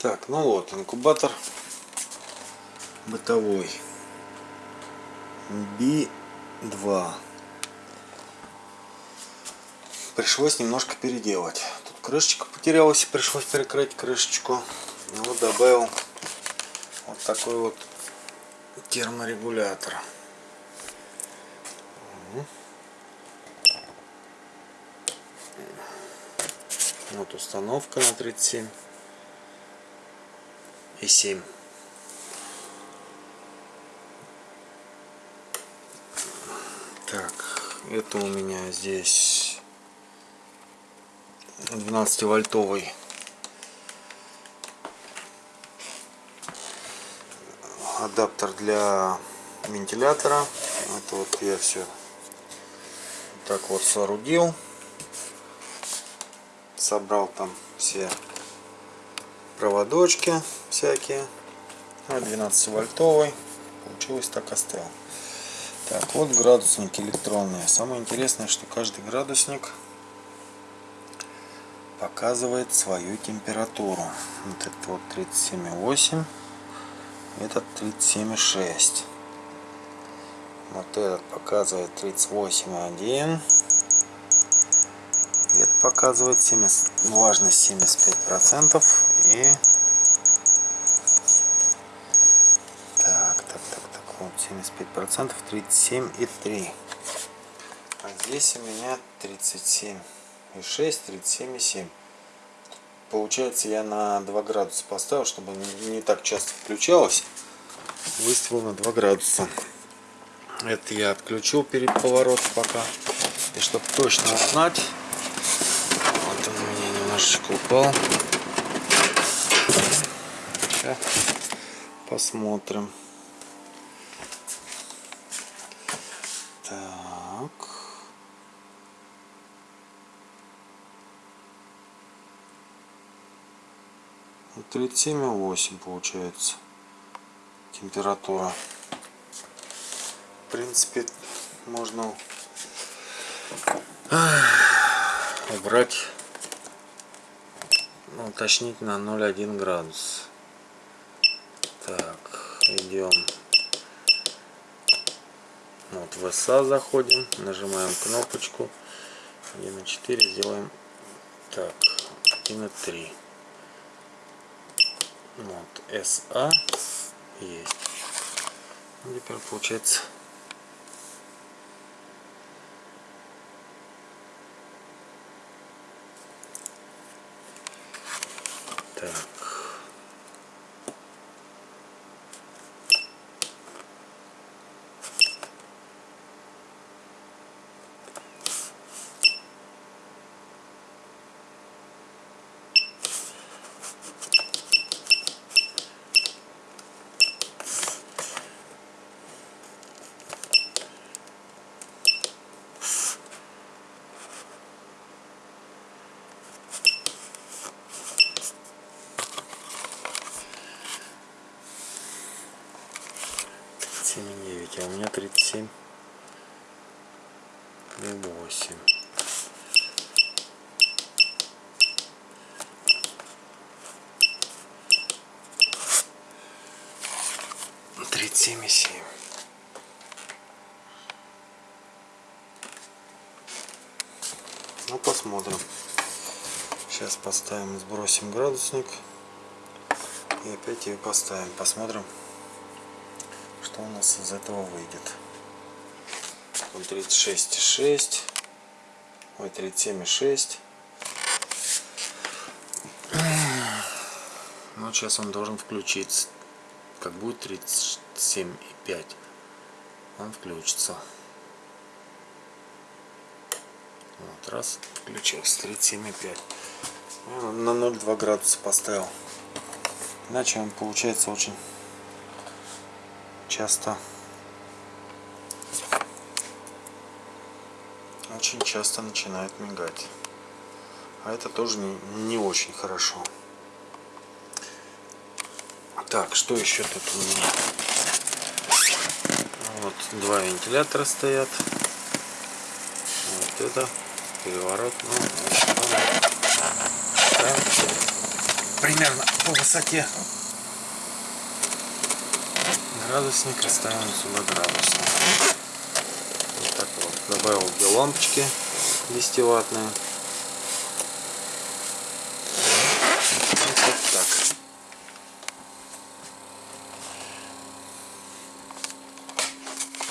Так, ну вот, инкубатор бытовой. B2. Пришлось немножко переделать. Тут крышечка потерялась, пришлось перекрыть крышечку. Ну вот добавил вот такой вот терморегулятор. Вот установка на 37 и 7. Так, это у меня здесь 12 вольтовый адаптер для вентилятора. Это вот я все так вот соорудил. Собрал там все проводочки всякие. 12 вольтовый получилось так оставил так вот градусники электронные самое интересное что каждый градусник показывает свою температуру. Вот это вот 37,8 этот 37,6 вот этот показывает 38,1 это показывает 70 влажность 75 процентов и так так так так вот 75 процентов 37 и 3 а здесь у меня 37 и 6 37 и 7 получается я на 2 градуса поставил чтобы не так часто включалось. Выставил на 2 градуса. Это я отключил перед поворотом пока. И чтобы точно узнать вот он у меня немножечко упал Сейчас посмотрим так 37,8 получается температура. В принципе, можно убрать, ну, уточнить на 0,1 градус. Так, идем. Вот в SA заходим, нажимаем кнопочку. 1.4, сделаем. Так, 1.3 вот SA есть. Ну, теперь получается так семь и девять а у меня тридцать семь. И восемь. Тридцать семь и семь. Ну посмотрим. Сейчас поставим сбросим градусник и опять ее поставим. Посмотрим что у нас из этого выйдет. Он 36,6. Ой, 37,6. Ну, сейчас он должен включиться. Как будет 37,5. Он включится. Вот, раз, включился. 37,5. На 0,2 градуса поставил. Иначе он получается очень часто очень часто начинает мигать. А это тоже не, не очень хорошо. Так что еще тут у меня? Вот два вентилятора стоят. Вот это переворот. Ну, примерно по высоте. Градусник оставим сюда градусник. Вот так вот. Добавил две лампочки 10 ваттные.